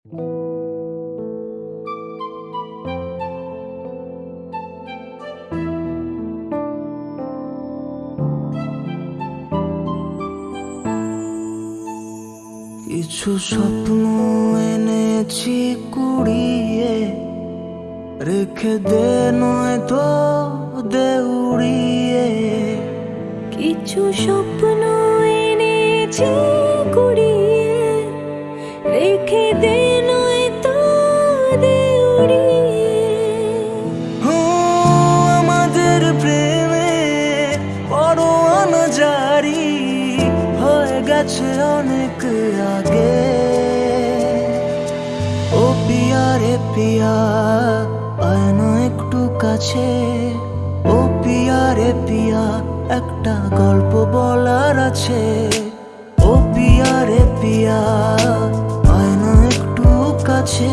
কিছু স্বপ্ন এনেছি কুড়িয়ে, রেখে দে নয় তো দেউড়িয়ে। কিছু স্বপ্ন এনেছি কুড়িয়ে, রেখে দে গেছে অনেক আগে। ও পিয়া রে পিয়া একটু কাছে। ও পিয়া রে পিয়া, একটা গল্প বলার আছে। ও পিয়া রে পিয়া আয় একটু কাছে।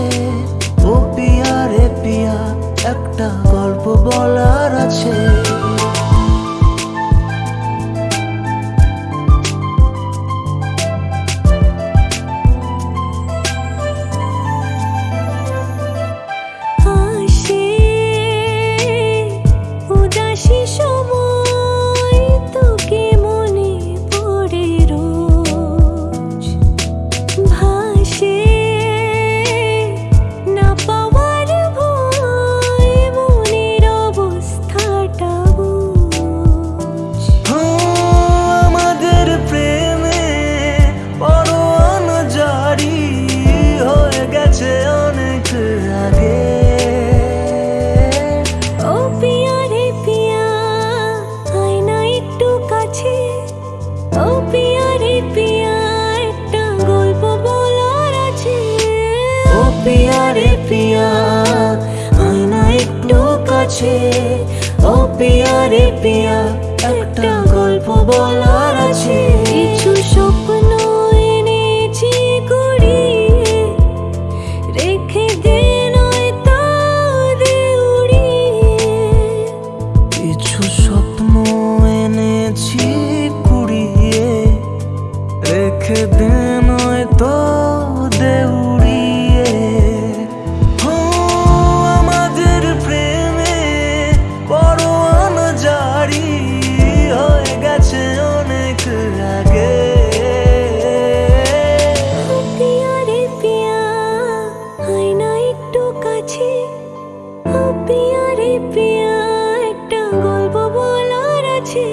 ও পিয়া রে পিয়া, একটা গল্প বলার আছে। পিয়া রে পিয়া আয় না একটু কাছে। ও পিয়া রে পিয়া একটা গল্প বলার আছে। কিছু স্বপ্ন এনেছি কুড়িয়ে রেখে দে নয় তো উড়িয়ে। কিছু স্বপ্ন এনেছি কুড়িয়ে রেখে দে কাছে একটা গল্প আছে।